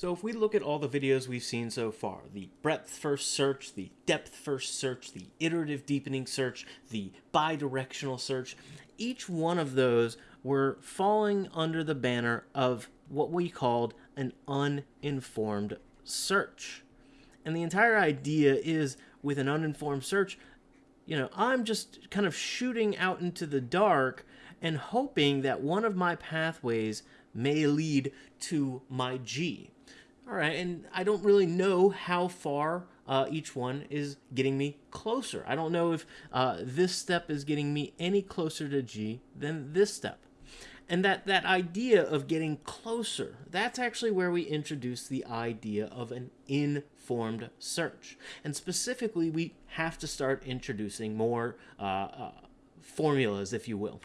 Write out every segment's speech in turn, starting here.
So if we look at all the videos we've seen so far, the breadth first search, the depth first search, the iterative deepening search, the bidirectional search, each one of those were falling under the banner of what we called an uninformed search. And the entire idea is with an uninformed search, you know, I'm just kind of shooting out into the dark and hoping that one of my pathways may lead to my G. All right, and I don't really know how far uh, each one is getting me closer. I don't know if uh, this step is getting me any closer to G than this step. And that, that idea of getting closer, that's actually where we introduce the idea of an informed search. And specifically, we have to start introducing more uh, uh formulas, if you will.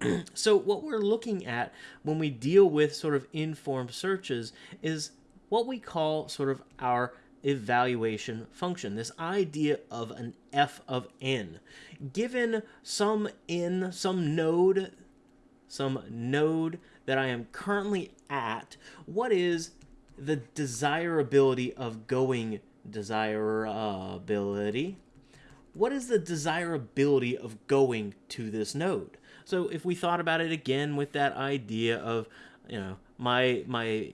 so what we're looking at when we deal with sort of informed searches is what we call sort of our evaluation function, this idea of an f of n. Given some n, some node, some node that I am currently at, what is the desirability of going desirability? What is the desirability of going to this node? So if we thought about it again with that idea of, you know, my my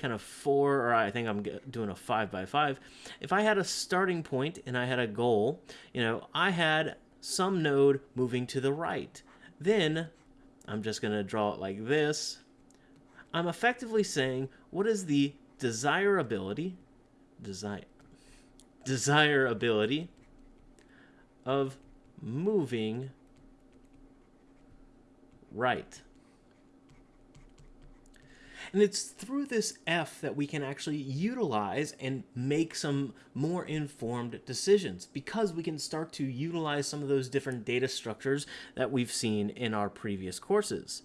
kind of four, or I think I'm doing a five by five. If I had a starting point and I had a goal, you know, I had some node moving to the right. Then I'm just going to draw it like this. I'm effectively saying what is the desirability, desire, desirability of moving right. And it's through this F that we can actually utilize and make some more informed decisions because we can start to utilize some of those different data structures that we've seen in our previous courses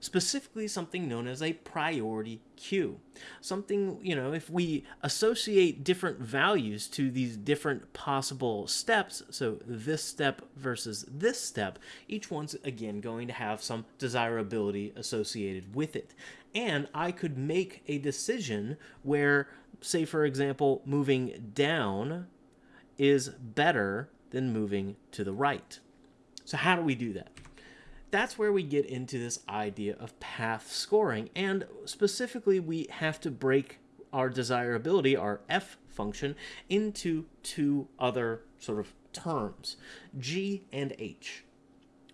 specifically something known as a priority queue. Something, you know, if we associate different values to these different possible steps, so this step versus this step, each one's again going to have some desirability associated with it. And I could make a decision where, say, for example, moving down is better than moving to the right. So how do we do that? that's where we get into this idea of path scoring. And specifically, we have to break our desirability, our F function, into two other sort of terms, G and H.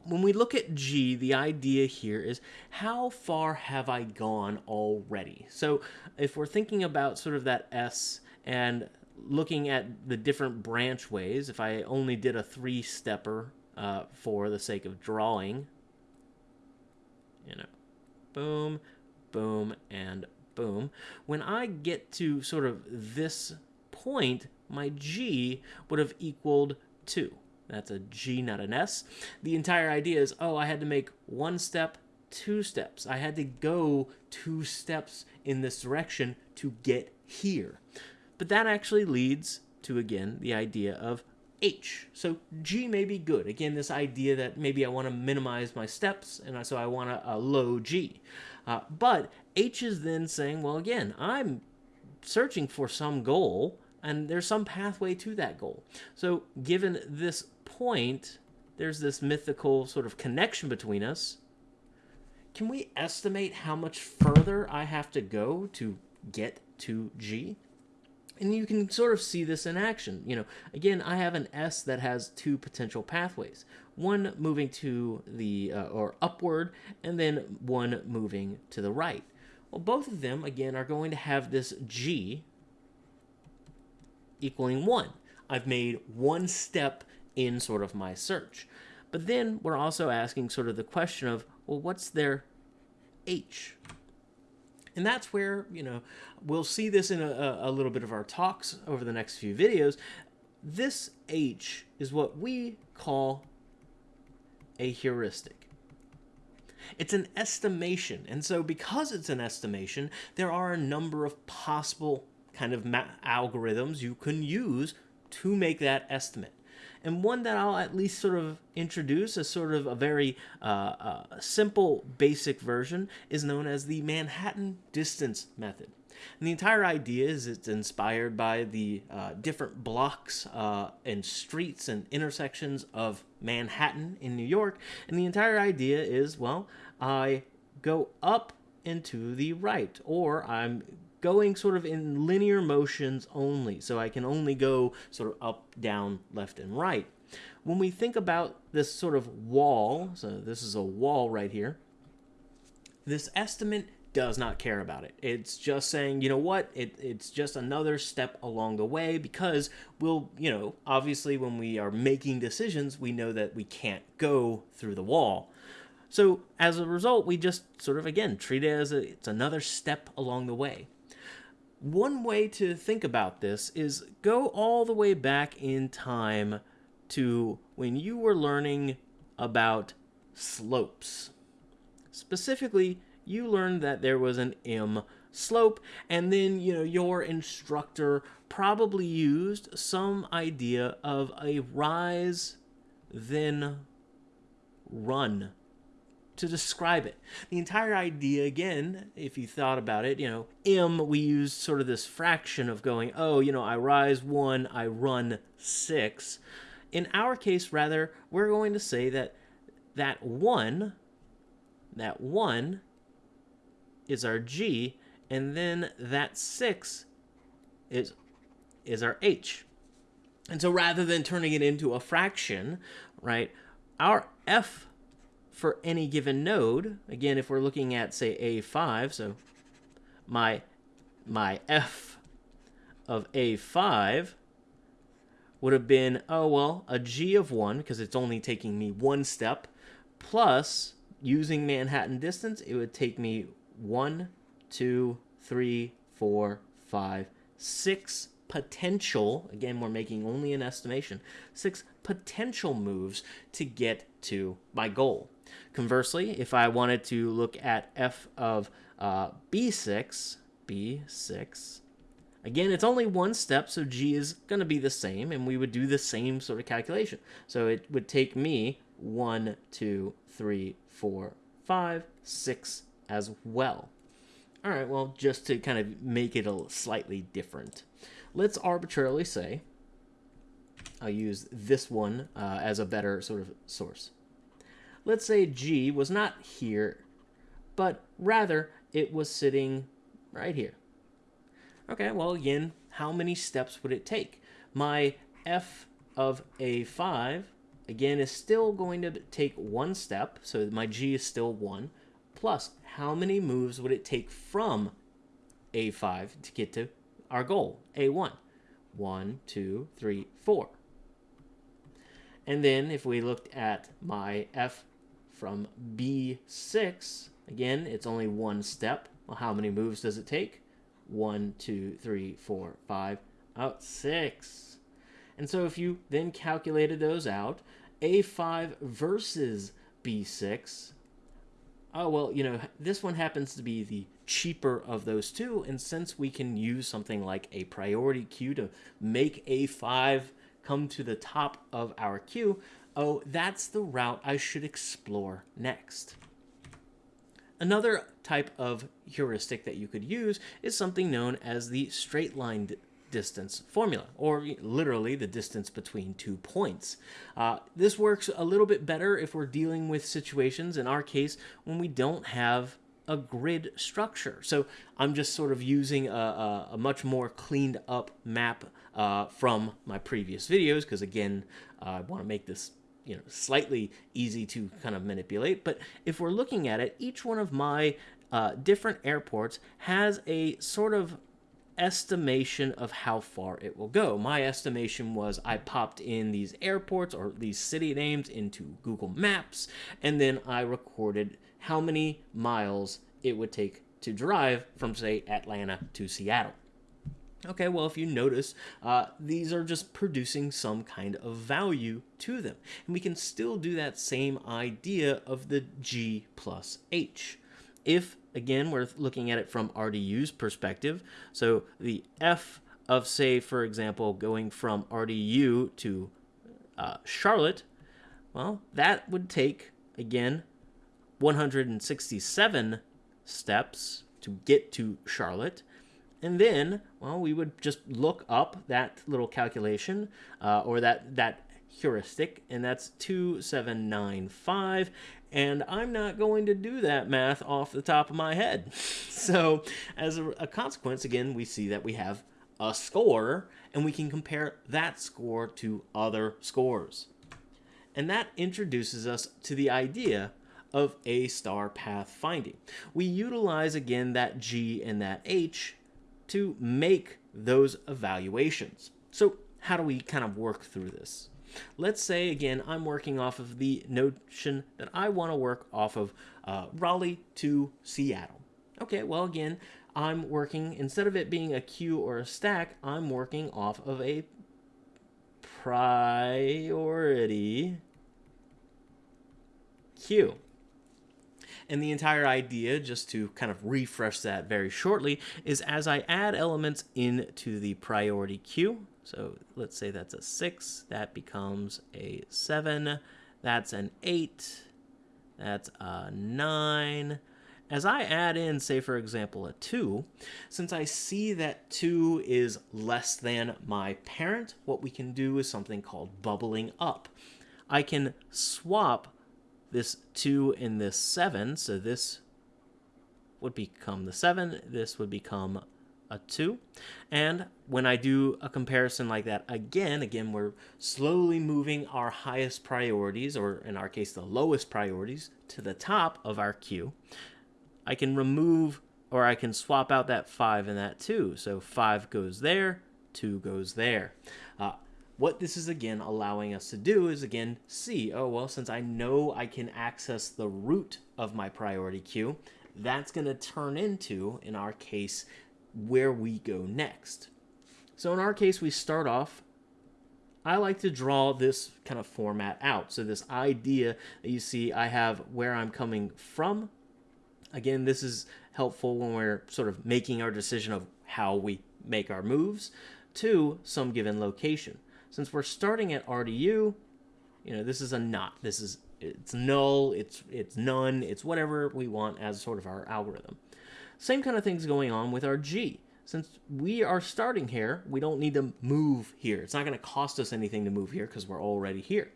When we look at G, the idea here is how far have I gone already? So if we're thinking about sort of that S and looking at the different branch ways, if I only did a three-stepper uh, for the sake of drawing, you know, boom, boom, and boom. When I get to sort of this point, my G would have equaled 2. That's a G, not an S. The entire idea is, oh, I had to make one step, two steps. I had to go two steps in this direction to get here. But that actually leads to, again, the idea of H. So G may be good. Again, this idea that maybe I want to minimize my steps, and so I want a, a low G. Uh, but H is then saying, well, again, I'm searching for some goal, and there's some pathway to that goal. So given this point, there's this mythical sort of connection between us. Can we estimate how much further I have to go to get to G? And you can sort of see this in action. You know, again, I have an S that has two potential pathways. One moving to the, uh, or upward, and then one moving to the right. Well, both of them, again, are going to have this G equaling 1. I've made one step in sort of my search. But then we're also asking sort of the question of, well, what's their H? And that's where, you know, we'll see this in a, a little bit of our talks over the next few videos. This H is what we call a heuristic. It's an estimation. And so because it's an estimation, there are a number of possible kind of algorithms you can use to make that estimate. and one that I'll at least sort of introduce as sort of a very uh, uh, simple, basic version is known as the Manhattan distance method. And the entire idea is it's inspired by the uh, different blocks uh, and streets and intersections of Manhattan in New York. And the entire idea is, well, I go up and to the right, or I'm going sort of in linear motions only. So I can only go sort of up, down, left, and right. When we think about this sort of wall, so this is a wall right here, this estimate does not care about it. It's just saying, you know what, it, it's just another step along the way because we'll, you know, obviously when we are making decisions, we know that we can't go through the wall. So as a result, we just sort of, again, treat it as a, it's another step along the way. One way to think about this is go all the way back in time to when you were learning about slopes. Specifically, you learned that there was an M slope, and then, you know, your instructor probably used some idea of a rise, then run to describe it. The entire idea, again, if you thought about it, you know, M, we use sort of this fraction of going, oh, you know, I rise one, I run six. In our case, rather, we're going to say that that one, that one is our G, and then that 6 is, is our H. And so rather than turning it into a fraction, right, our F for any given node, again, if we're looking at, say, A5, so my, my F of A5 would have been, oh, well, a G of 1, because it's only taking me one step, plus, using Manhattan distance, it would take me one, two, three, four, five, six potential, again, we're making only an estimation, six potential moves to get to my goal. Conversely, if I wanted to look at f of uh, b6, b6, again, it's only one step, so g is going to be the same, and we would do the same sort of calculation. So it would take me one, two, three, four, five, six, as well. All right, well, just to kind of make it a slightly different, let's arbitrarily say, I'll use this one uh, as a better sort of source. Let's say G was not here, but rather it was sitting right here. Okay, well, again, how many steps would it take? My f of a5, again, is still going to take one step, so my g is still 1, plus how many moves would it take from a5 to get to our goal, a1? One, two, three, four. And then if we looked at my f from b6, again, it's only one step. Well, how many moves does it take? One, two, three, four, five, out six. And so if you then calculated those out, a5 versus b6 oh, well, you know, this one happens to be the cheaper of those two. And since we can use something like a priority queue to make A5 come to the top of our queue, oh, that's the route I should explore next. Another type of heuristic that you could use is something known as the straight line distance formula, or literally the distance between two points. Uh, this works a little bit better if we're dealing with situations, in our case, when we don't have a grid structure. So I'm just sort of using a, a, a much more cleaned up map uh, from my previous videos, because again, uh, I want to make this you know slightly easy to kind of manipulate but if we're looking at it each one of my uh, different airports has a sort of estimation of how far it will go. My estimation was I popped in these airports or these city names into Google Maps, and then I recorded how many miles it would take to drive from, say, Atlanta to Seattle. Okay, well, if you notice, uh, these are just producing some kind of value to them. And we can still do that same idea of the G plus H. If again, we're looking at it from RDU's perspective. So the F of, say, for example, going from RDU to uh, Charlotte, well, that would take, again, 167 steps to get to Charlotte. And then, well, we would just look up that little calculation uh, or that, that heuristic, and that's 2795. And I'm not going to do that math off the top of my head. so, as a, a consequence, again, we see that we have a score, and we can compare that score to other scores. And that introduces us to the idea of A star path finding. We utilize again that G and that H to make those evaluations. So how do we kind of work through this? Let's say again, I'm working off of the notion that I want to work off of uh, Raleigh to Seattle. Okay, well again, I'm working, instead of it being a queue or a stack, I'm working off of a priority queue. And the entire idea, just to kind of refresh that very shortly, is as I add elements into the priority queue, so let's say that's a 6, that becomes a 7, that's an 8, that's a 9, as I add in, say for example, a 2, since I see that 2 is less than my parent, what we can do is something called bubbling up. I can swap this 2 and this 7, so this would become the 7, this would become a 2. And when I do a comparison like that again, again, we're slowly moving our highest priorities, or in our case, the lowest priorities, to the top of our queue. I can remove or I can swap out that 5 and that 2. So 5 goes there, 2 goes there. Uh, what this is again allowing us to do is again see, oh well, since I know I can access the root of my priority queue, that's going to turn into, in our case, where we go next. So in our case, we start off I like to draw this kind of format out. So this idea that you see, I have where I'm coming from, Again, this is helpful when we're sort of making our decision of how we make our moves to some given location. Since we're starting at RDU, you know, this is a not. This is it's null, it's it's none, it's whatever we want as sort of our algorithm. Same kind of things going on with our G. Since we are starting here, we don't need to move here. It's not going to cost us anything to move here because we're already here.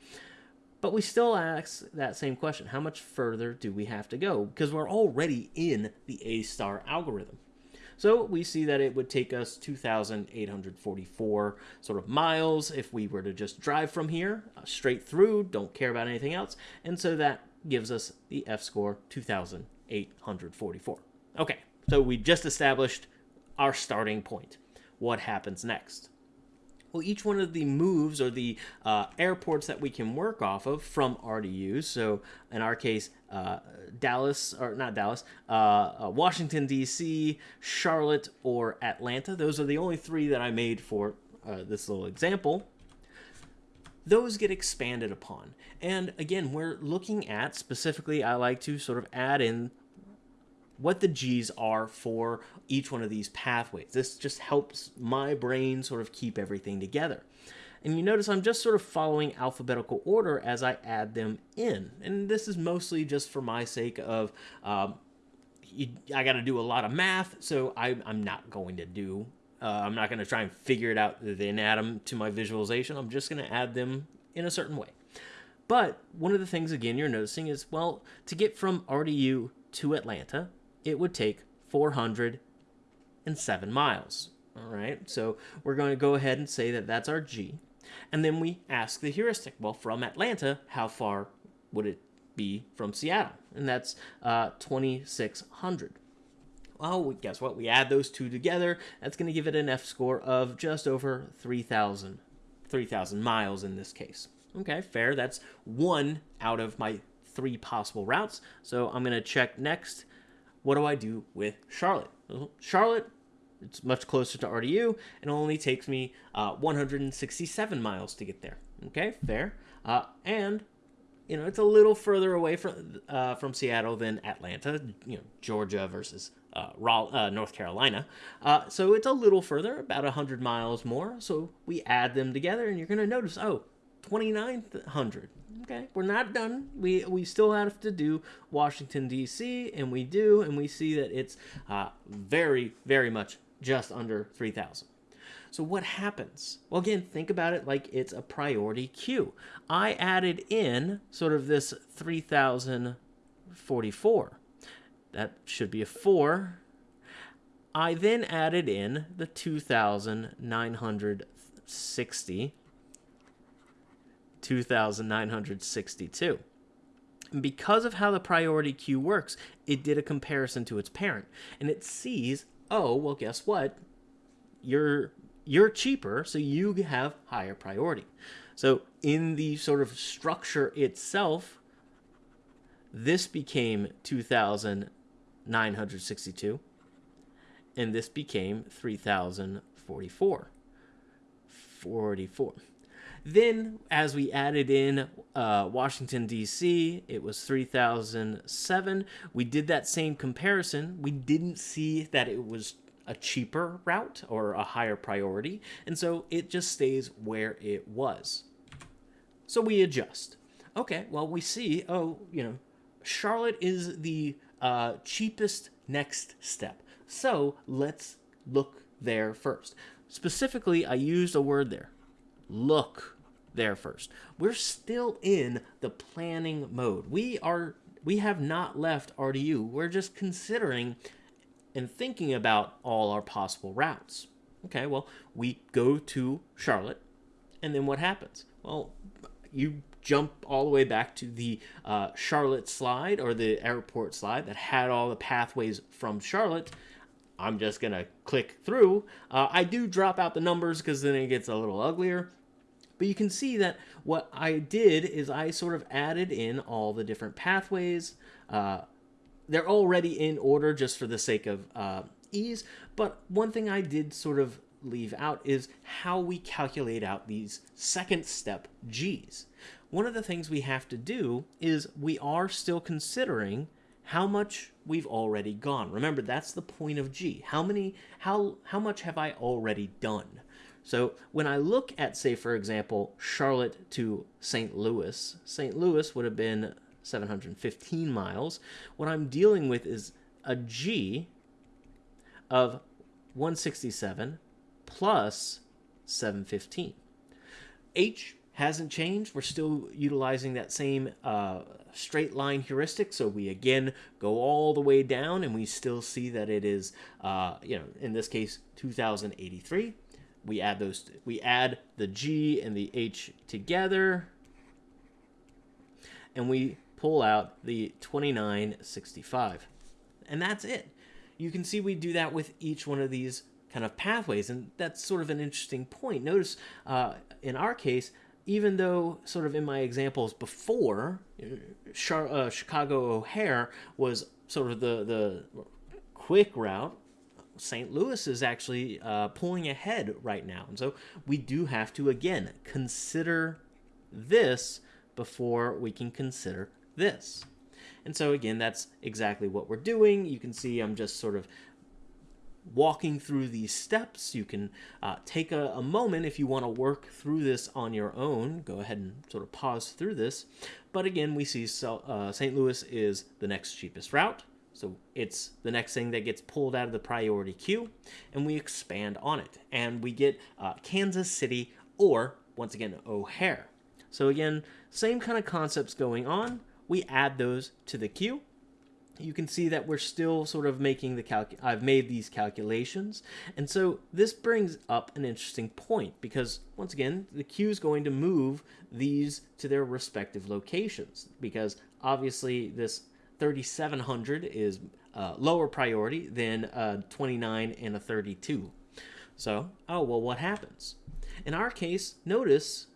But we still ask that same question. How much further do we have to go? Because we're already in the A-star algorithm. So we see that it would take us 2,844 sort of miles if we were to just drive from here uh, straight through, don't care about anything else. And so that gives us the F-score 2,844. Okay, so we just established our starting point. What happens next? Well, each one of the moves or the uh, airports that we can work off of from RDU, so in our case, uh, Dallas, or not Dallas, uh, uh Washington, D.C., Charlotte, or Atlanta, those are the only three that I made for uh, this little example those get expanded upon. And again, we're looking at specifically, I like to sort of add in what the G's are for each one of these pathways. This just helps my brain sort of keep everything together. And you notice I'm just sort of following alphabetical order as I add them in. And this is mostly just for my sake of, um, you, I got to do a lot of math, so I, am not going to do, uh, I'm not going to try and figure it out, then add them to my visualization. I'm just going to add them in a certain way. But one of the things, again, you're noticing is, well, to get from RDU to Atlanta, it would take 407 miles. All right, so we're going to go ahead and say that that's our G. And then we ask the heuristic, well, from Atlanta, how far would it be from Seattle? And that's uh, 2,600. Well, guess what? We add those two together. That's going to give it an F score of just over 3,000 3,000 miles in this case. Okay, fair. That's one out of my three possible routes. So I'm going to check next what do I do with Charlotte? Charlotte, it's much closer to RDU. It only takes me uh, 167 miles to get there. Okay, fair. Uh, and you know it's a little further away from uh, from Seattle than Atlanta. You know, Georgia versus uh, uh, North Carolina. Uh, so it's a little further, about 100 miles more. So we add them together, and you're going to notice, oh, 2900. Okay, we're not done. We we still have to do Washington D.C. and we do, and we see that it's uh, very very much just under 3000. So what happens? Well, again, think about it like it's a priority queue. I added in sort of this 3044. That should be a 4. I then added in the 2960 2962. And because of how the priority queue works, it did a comparison to its parent. And it sees, oh, well, guess what? You're you're cheaper, so you have higher priority. So in the sort of structure itself, this became 2,962, and this became 3,044. 44. Then, as we added in uh, Washington, D.C., it was 3007. We did that same comparison. We didn't see that it was a cheaper route or a higher priority, and so it just stays where it was. So we adjust. Okay, well, we see, oh, you know, Charlotte is the uh, cheapest next step. So let's look there first. Specifically, I used a word there look there first. We're still in the planning mode. We are we have not left RDU. We're just considering and thinking about all our possible routes. Okay, well, we go to Charlotte, and then what happens? Well, you jump all the way back to the uh, Charlotte slide or the airport slide that had all the pathways from Charlotte. I'm just going to click through. Uh, I do drop out the numbers because then it gets a little uglier. But you can see that what I did is I sort of added in all the different pathways. Uh, they're already in order just for the sake of uh, ease. But one thing I did sort of leave out is how we calculate out these second step G's. One of the things we have to do is we are still considering how much we've already gone. Remember, that's the point of G. How many how how much have I already done? So when I look at, say, for example, Charlotte to St. Louis, St. Louis would have been 715 miles. What I'm dealing with is a G of 167 plus 715. H hasn't changed. We're still utilizing that same uh, straight line heuristic. So we again go all the way down and we still see that it is, uh, you know, in this case, 2083 we add those we add the G and the H together. And we pull out the 2965 and that's it. You can see we do that with each one of these kind of pathways and that's sort of an interesting point. Notice uh, in our case even though sort of in my examples before uh, Chicago O'Hare was sort of the the quick route St. Louis is actually uh, pulling ahead right now. And so we do have to, again, consider this before we can consider this. And so, again, that's exactly what we're doing. You can see I'm just sort of walking through these steps. You can uh, take a, a, moment if you want to work through this on your own. Go ahead and sort of pause through this. But again, we see so, uh, St. Louis is the next cheapest route. So it's the next thing that gets pulled out of the priority queue, and we expand on it. And we get uh, Kansas City or, once again, O'Hare. So again, same kind of concepts going on. We add those to the queue. You can see that we're still sort of making the calc. I've made these calculations. And so this brings up an interesting point because once again, the queue is going to move these to their respective locations because obviously this 3700 is uh, lower priority than a 29 and a 32. So, oh, well, what happens? In our case, notice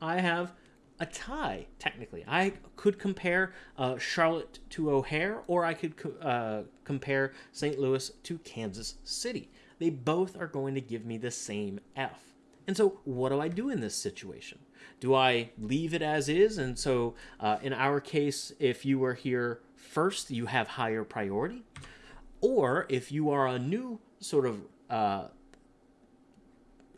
I have a tie, technically. I could compare uh, Charlotte to O'Hare, or I could co uh, compare St. Louis to Kansas City. They both are going to give me the same F. And so, what do I do in this situation? Do I leave it as is? And so, uh, in our case, if you were here first, you have higher priority. Or if you are a new sort of uh,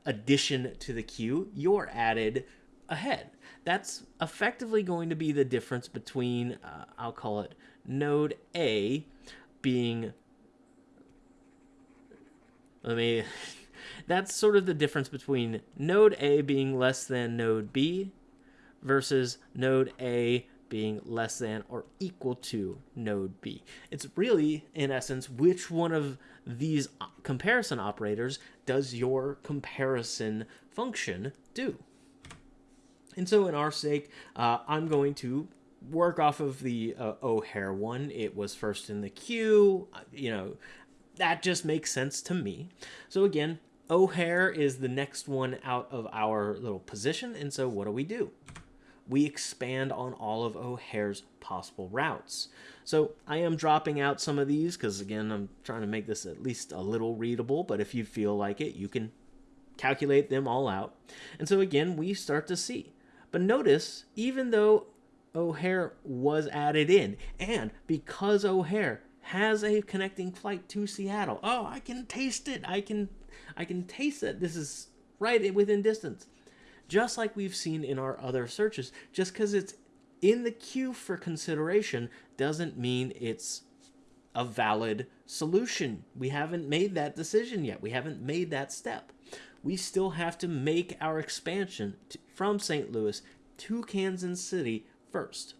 addition to the queue, you're added ahead. That's effectively going to be the difference between, uh, I'll call it node A being, let me, that's sort of the difference between node A being less than node B versus node A being less than or equal to node B. It's really, in essence, which one of these comparison operators does your comparison function do? And so in our sake, uh, I'm going to work off of the uh, O'Hare one. It was first in the queue. Uh, you know, that just makes sense to me. So again, O'Hare is the next one out of our little position. And so what do we do? We expand on all of O'Hare's possible routes. So I am dropping out some of these because, again, I'm trying to make this at least a little readable, but if you feel like it, you can calculate them all out. And so, again, we start to see. But notice, even though O'Hare was added in, and because O'Hare has a connecting flight to Seattle, oh, I can taste it. I can, I can taste it. This is right within distance just like we've seen in our other searches. Just because it's in the queue for consideration doesn't mean it's a valid solution. We haven't made that decision yet. We haven't made that step. We still have to make our expansion to, from St. Louis to Kansas City first.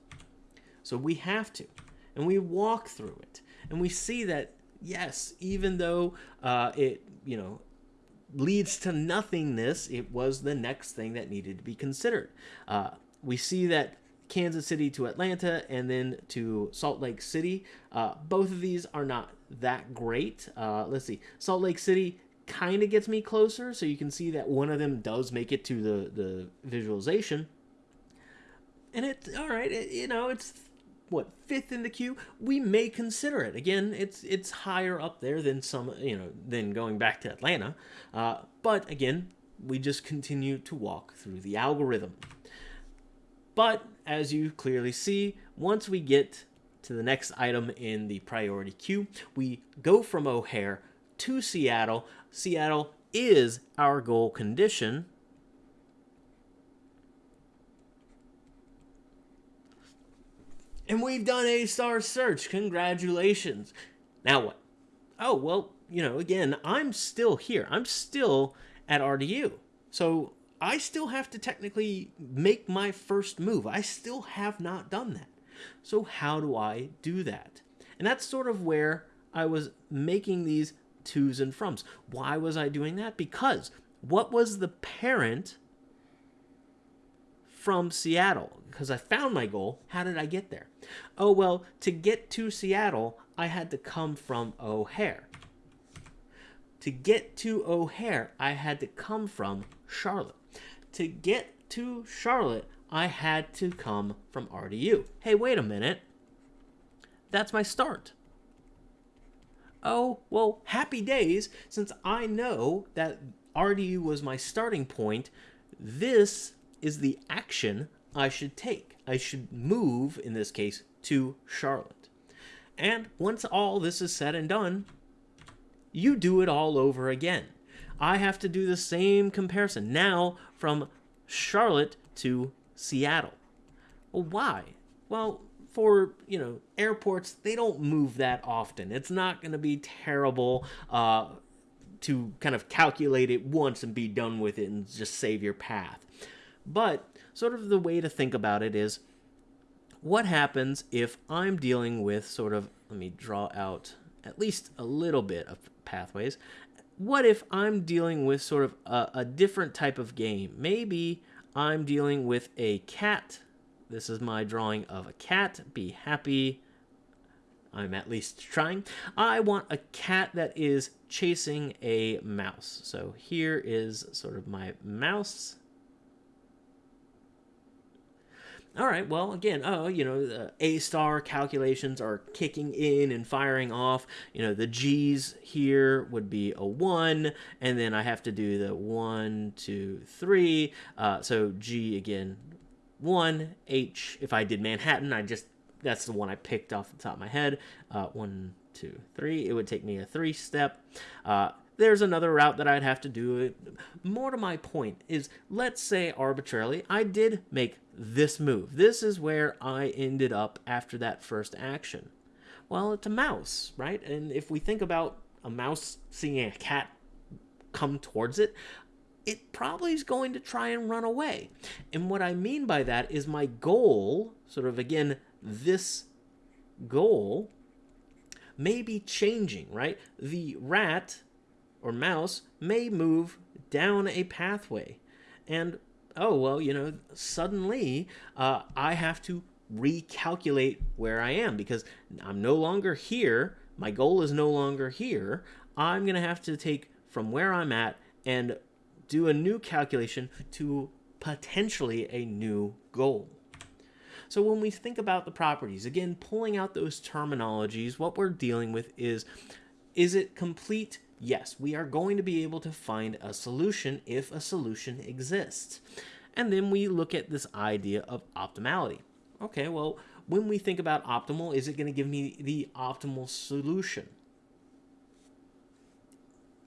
So we have to. And we walk through it. And we see that, yes, even though uh, it, you know, leads to nothingness, it was the next thing that needed to be considered. Uh, we see that Kansas City to Atlanta and then to Salt Lake City. Uh, both of these are not that great. Uh, let's see. Salt Lake City kind of gets me closer, so you can see that one of them does make it to the, the visualization. And it, all right, it, you know, it's what fifth in the queue? We may consider it. Again it's it's higher up there than some you know than going back to atlanta. Uh, but again we just continue to walk through the algorithm. But as you clearly see once we get to the next item in the priority queue we go from o'hare to seattle. Seattle is our goal condition And we've done a star search. Congratulations. Now what? Oh, well, you know, again, I'm still here. I'm still at RDU. So I still have to technically make my first move. I still have not done that. So how do I do that? And that's sort of where I was making these twos and froms. Why was I doing that? Because what was the parent from Seattle? Because I found my goal. How did I get there? Oh, well, to get to Seattle, I had to come from O'Hare. To get to O'Hare, I had to come from Charlotte. To get to Charlotte, I had to come from RDU. Hey, wait a minute. That's my start. Oh, well, happy days. Since I know that RDU was my starting point, this is the action I should take. I should move, in this case, to Charlotte. And once all this is said and done, you do it all over again. I have to do the same comparison now from Charlotte to Seattle. Well, why? Well, for you know airports, they don't move that often. It's not going to be terrible uh, to kind of calculate it once and be done with it and just save your path. But sort of the way to think about it is what happens if I'm dealing with sort of, let me draw out at least a little bit of pathways. What if I'm dealing with sort of a, a different type of game? Maybe I'm dealing with a cat. This is my drawing of a cat. Be happy. I'm at least trying. I want a cat that is chasing a mouse. So here is sort of my mouse all right, well, again, oh, you know, the A star calculations are kicking in and firing off. You know, the G's here would be a 1, and then I have to do the one, two, three. Uh, so G again, 1, H. If I did Manhattan, I just, that's the one I picked off the top of my head. Uh, one, two, three. It would take me a three step. Uh, there's another route that I'd have to do. More to my point is, let's say arbitrarily, I did make this move. This is where I ended up after that first action. Well, it's a mouse, right? And if we think about a mouse seeing a cat come towards it, it probably is going to try and run away. And what I mean by that is my goal, sort of again, this goal may be changing, right? The rat or mouse may move down a pathway. And, oh, well, you know, suddenly uh, I have to recalculate where I am because I'm no longer here. My goal is no longer here. I'm going to have to take from where I'm at and do a new calculation to potentially a new goal. So when we think about the properties, again, pulling out those terminologies, what we're dealing with is, is it complete? Yes, we are going to be able to find a solution if a solution exists. And then we look at this idea of optimality. Okay, well, when we think about optimal, is it going to give me the optimal solution?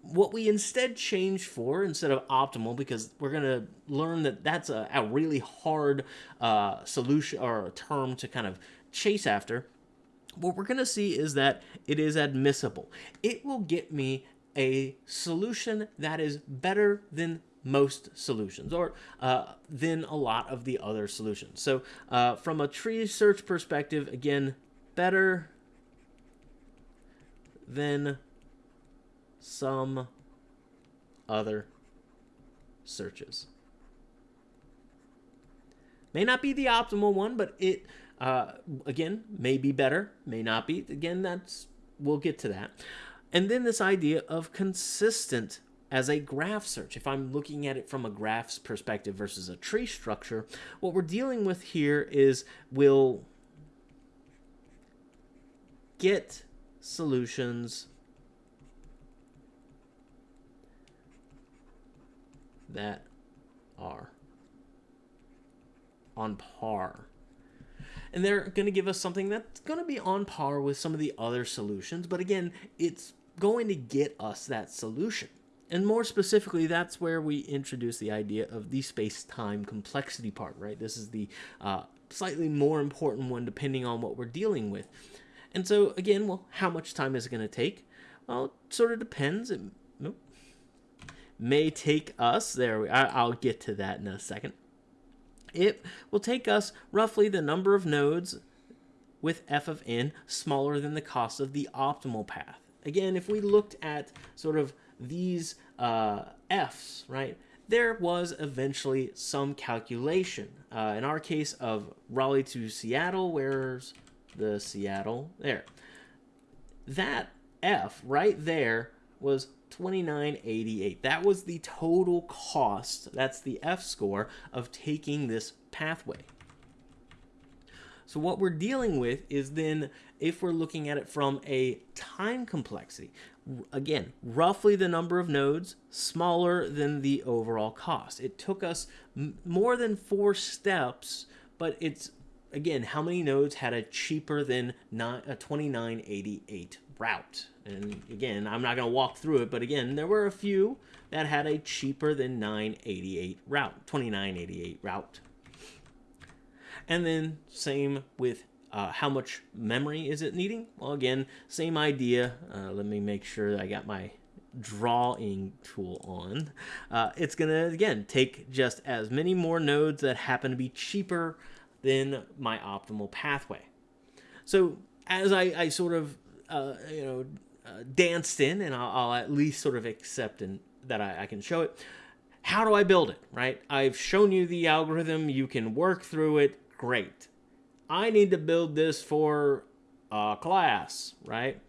what we instead change for instead of optimal because we're going to learn that that's a, a really hard uh, solution or a term to kind of chase after what we're going to see is that it is admissible it will get me a solution that is better than most solutions or uh, than a lot of the other solutions so uh, from a tree search perspective again better than some other searches. May not be the optimal one, but it, uh, again, may be better, may not be. Again, that's, we'll get to that. And then this idea of consistent as a graph search. If I'm looking at it from a graph's perspective versus a tree structure, what we're dealing with here is we'll get solutions that are on par. And they're going to give us something that's going to be on par with some of the other solutions, but again, it's going to get us that solution. And more specifically, that's where we introduce the idea of the space-time complexity part, right? This is the uh, slightly more important one depending on what we're dealing with. And so, again, well, how much time is it going to take? Well, it sort of depends. It, nope, may take us, there we, I'll get to that in a second. It will take us roughly the number of nodes with f of n smaller than the cost of the optimal path. Again, if we looked at sort of these uh, f's, right, there was eventually some calculation. Uh, in our case of Raleigh to Seattle, where's the Seattle? There. That f right there was 2988. That was the total cost, that's the F score, of taking this pathway. So what we're dealing with is then, if we're looking at it from a time complexity, again, roughly the number of nodes, smaller than the overall cost. It took us more than four steps, but it's, again, how many nodes had a cheaper than a 2988 route? And again, I'm not going to walk through it, but again, there were a few that had a cheaper than 988 route, 2988 route. And then same with uh, how much memory is it needing? Well, again, same idea. Uh, let me make sure that I got my drawing tool on. Uh, it's to, again, take just as many more nodes that happen to be cheaper than my optimal pathway. So as I, I sort of, uh, you know, uh, danced in, and I'll, I'll, at least sort of accept and that I, I can show it. How do I build it, right? I've shown you the algorithm. You can work through it. Great. I need to build this for a class, right?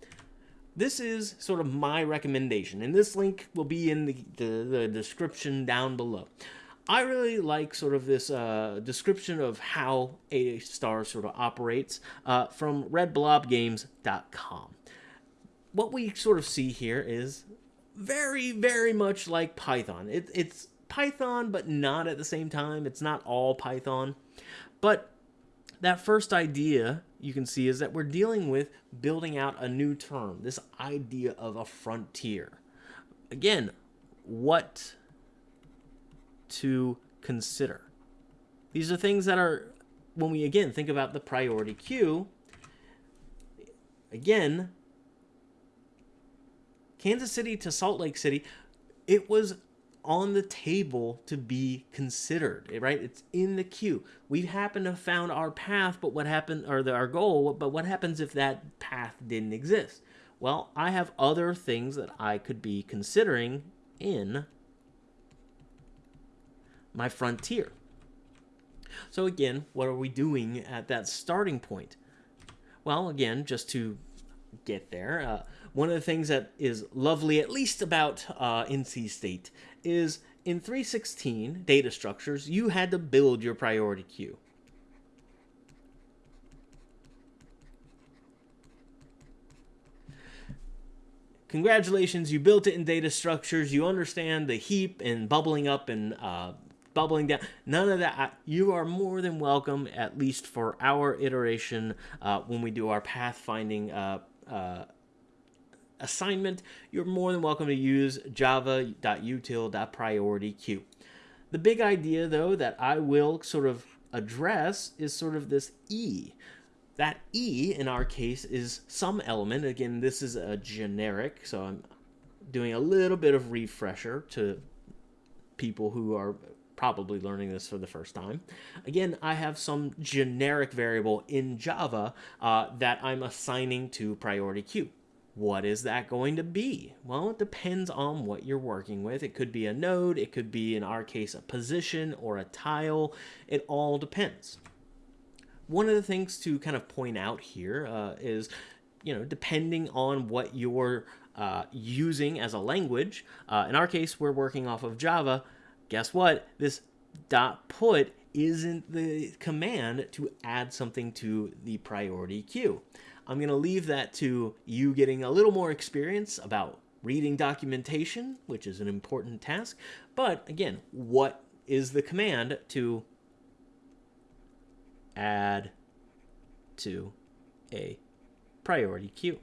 This is sort of my recommendation, and this link will be in the, the, the description down below. I really like sort of this uh, description of how a star sort of operates uh, from redblobgames.com what we sort of see here is very, very much like Python. It, it's Python, but not at the same time. It's not all Python. But that first idea you can see is that we're dealing with building out a new term, this idea of a frontier. again, what to consider. These are things that are, when we again think about the priority queue, again, Kansas City to Salt Lake City, it was on the table to be considered, right? It's in the queue. We happen to have found our path, but what happened, or the, our goal, but what happens if that path didn't exist? Well, I have other things that I could be considering in my frontier. So again, what are we doing at that starting point? Well, again, just to get there, uh, one of the things that is lovely, at least about uh, NC State, is in 316 data structures, you had to build your priority queue. Congratulations, you built it in data structures. You understand the heap and bubbling up and uh, bubbling down. None of that. You are more than welcome, at least for our iteration uh, when we do our pathfinding uh, uh, assignment. You're more than welcome to use java.util.priorityqueue. The big idea, though, that I will sort of address is sort of this E. That E, in our case, is some element. Again, this is a generic, so I'm doing a little bit of refresher to people who are probably learning this for the first time. Again, I have some generic variable in Java uh, that I'm assigning to priority queue. What is that going to be? Well, it depends on what you're working with. It could be a node, it could be, in our case, a position or a tile. It all depends. One of the things to kind of point out here uh, is, you know, depending on what you're uh, using as a language, uh, in our case, we're working off of Java, guess what? This dot put isn't the command to add something to the priority queue. I'm going to leave that to you getting a little more experience about reading documentation, which is an important task. But again, what is the command to add to a priority queue?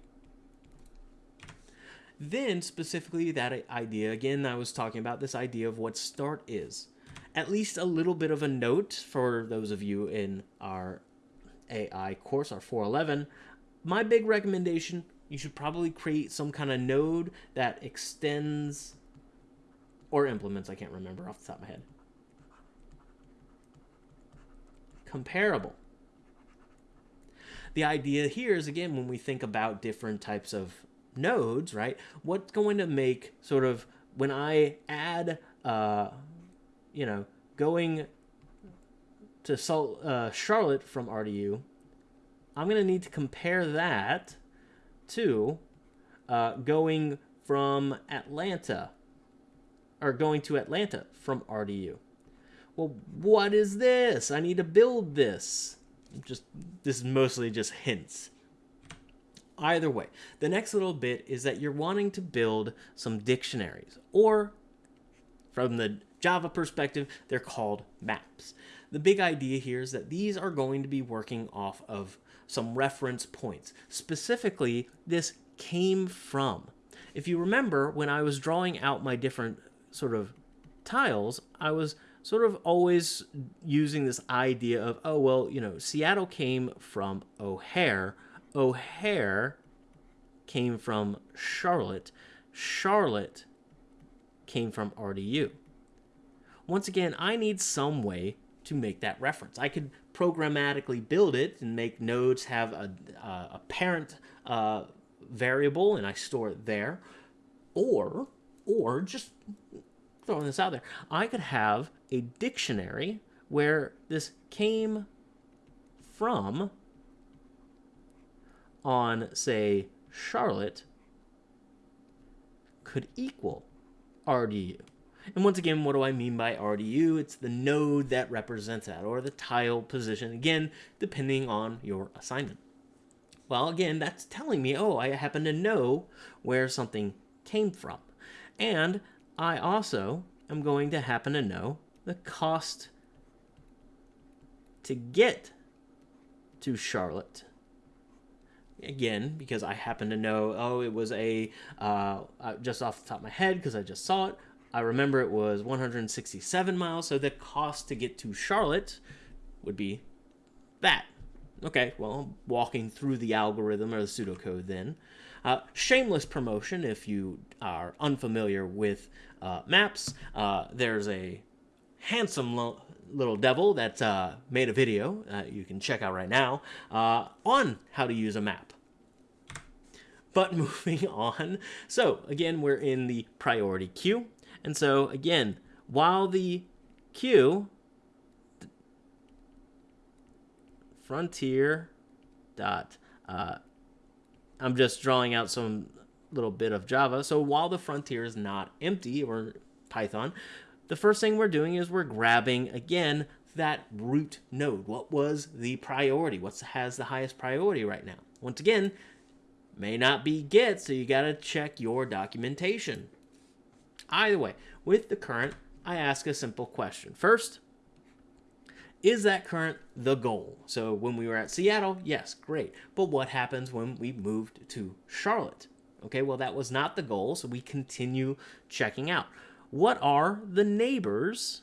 Then, specifically, that idea again, I was talking about this idea of what start is. At least a little bit of a note for those of you in our AI course, our 411. My big recommendation you should probably create some kind of node that extends or implements, I can't remember off the top of my head. Comparable. The idea here is, again, when we think about different types of nodes, right? What's going to make sort of when I add, uh, you know, going to Salt, uh, Charlotte from RDU, I'm going to need to compare that to uh, going from Atlanta or going to Atlanta from RDU. Well, what is this? I need to build this. Just this is mostly just hints. Either way, the next little bit is that you're wanting to build some dictionaries, or from the Java perspective, they're called maps. The big idea here is that these are going to be working off of some reference points. Specifically, this came from. If you remember, when I was drawing out my different sort of tiles, I was sort of always using this idea of, oh, well, you know, Seattle came from O'Hare, O'Hare came from Charlotte. Charlotte came from RDU. Once again, I need some way to make that reference. I could programmatically build it and make nodes have a, a parent uh, variable and I store it there. Or, or just throwing this out there, I could have a dictionary where this came from on, say, Charlotte could equal RDU. And once again, what do I mean by RDU? It's the node that represents that, or the tile position, again, depending on your assignment. Well, again, that's telling me, oh, I happen to know where something came from. And I also am going to happen to know the cost to get to Charlotte again because I happen to know, oh, it was a, uh, uh just off the top of my head because I just saw it, I remember it was 167 miles, so the cost to get to Charlotte would be that. Okay, well, walking through the algorithm or the pseudocode then. Uh, shameless promotion if you are unfamiliar with uh, maps. Uh, there's a handsome lo- little devil that uh, made a video uh, you can check out right now uh, on how to use a map. But moving on, so again, we're in the priority queue. And so again, while the queue frontier dot uh, I'm just drawing out some little bit of Java. So while the frontier is not empty or Python, the first thing we're doing is we're grabbing again that root node. What was the priority? What has the highest priority right now? Once again, may not be get, so you got to check your documentation. Either way, with the current, I ask a simple question. First, is that current the goal? So when we were at Seattle, yes, great. But what happens when we moved to Charlotte? Okay, well, that was not the goal, so we continue checking out. What are the neighbors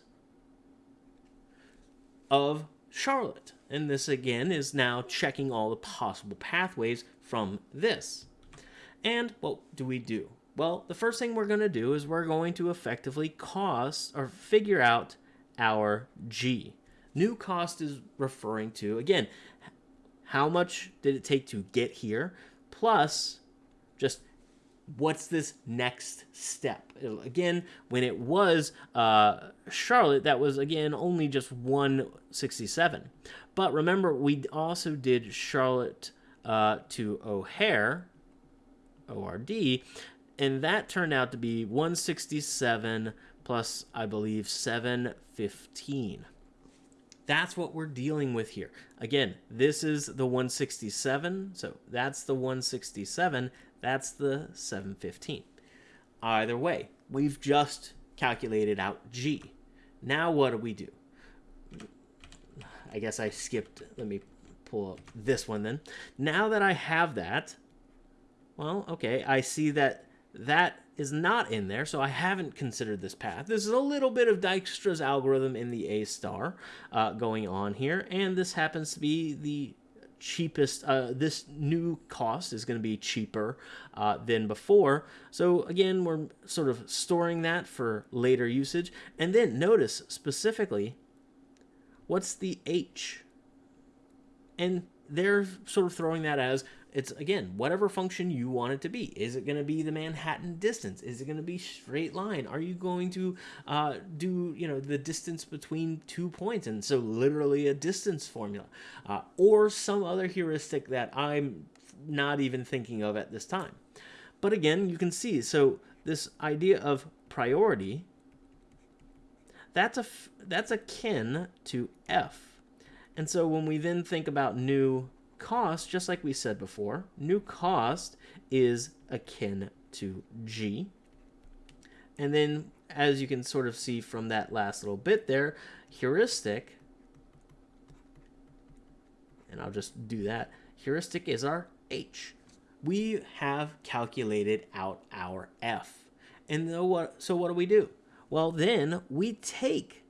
of Charlotte? And this again is now checking all the possible pathways from this. And what do we do? Well, the first thing we're going to do is we're going to effectively cost or figure out our G. New cost is referring to, again, how much did it take to get here, plus just what's this next step? Again, when it was uh, Charlotte, that was, again, only just 167. But remember, we also did Charlotte uh, to O'Hare, ORD, and that turned out to be 167 plus, I believe, 715. That's what we're dealing with here. Again, this is the 167, so that's the 167, that's the 715. Either way, we've just calculated out G. Now what do we do? I guess I skipped, let me pull up this one then. Now that I have that, well, okay, I see that that is not in there, so I haven't considered this path. This is a little bit of Dijkstra's algorithm in the A star uh, going on here, and this happens to be the cheapest. Uh, this new cost is going to be cheaper uh, than before. So again, we're sort of storing that for later usage. And then notice specifically, what's the H? And they're sort of throwing that as it's again whatever function you want it to be. Is it going to be the manhattan distance? Is it going to be straight line? Are you going to uh, do you know the distance between two points? And so literally a distance formula uh, or some other heuristic that i'm not even thinking of at this time. But again you can see so this idea of priority that's a that's akin to f. And so when we then think about new cost, just like we said before, new cost is akin to G. And then, as you can sort of see from that last little bit there, heuristic, and I'll just do that, heuristic is our H. We have calculated out our F. And what, so what do we do? Well, then we take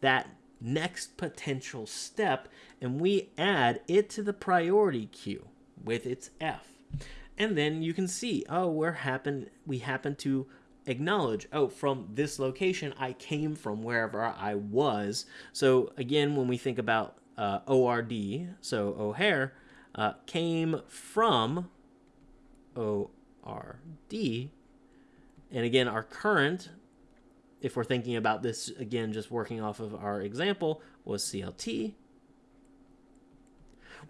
that next potential step and we add it to the priority queue with its F. And then you can see, oh, we're happen we happen to acknowledge, oh, from this location, I came from wherever I was. So again, when we think about uh, ORD, so O'Hare, uh, came from ORD. And again, our current if we're thinking about this again, just working off of our example, was CLT.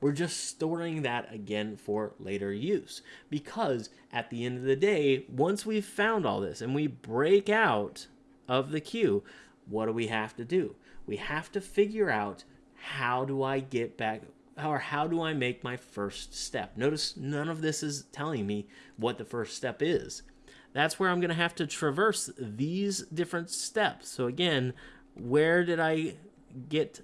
We're just storing that again for later use because at the end of the day, once we've found all this and we break out of the queue, what do we have to do? We have to figure out how do I get back or how do I make my first step? Notice none of this is telling me what the first step is that's where I'm going to have to traverse these different steps. So again, where did I get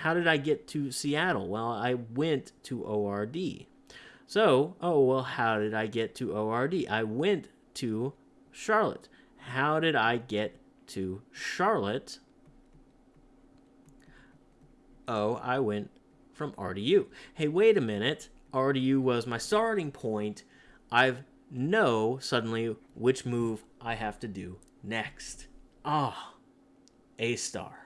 how did I get to Seattle? Well, I went to ORD. So, oh, well, how did I get to ORD? I went to Charlotte. How did I get to Charlotte? Oh, I went from RDU. Hey, wait a minute. RDU was my starting point. I know suddenly which move I have to do next. Ah, A star.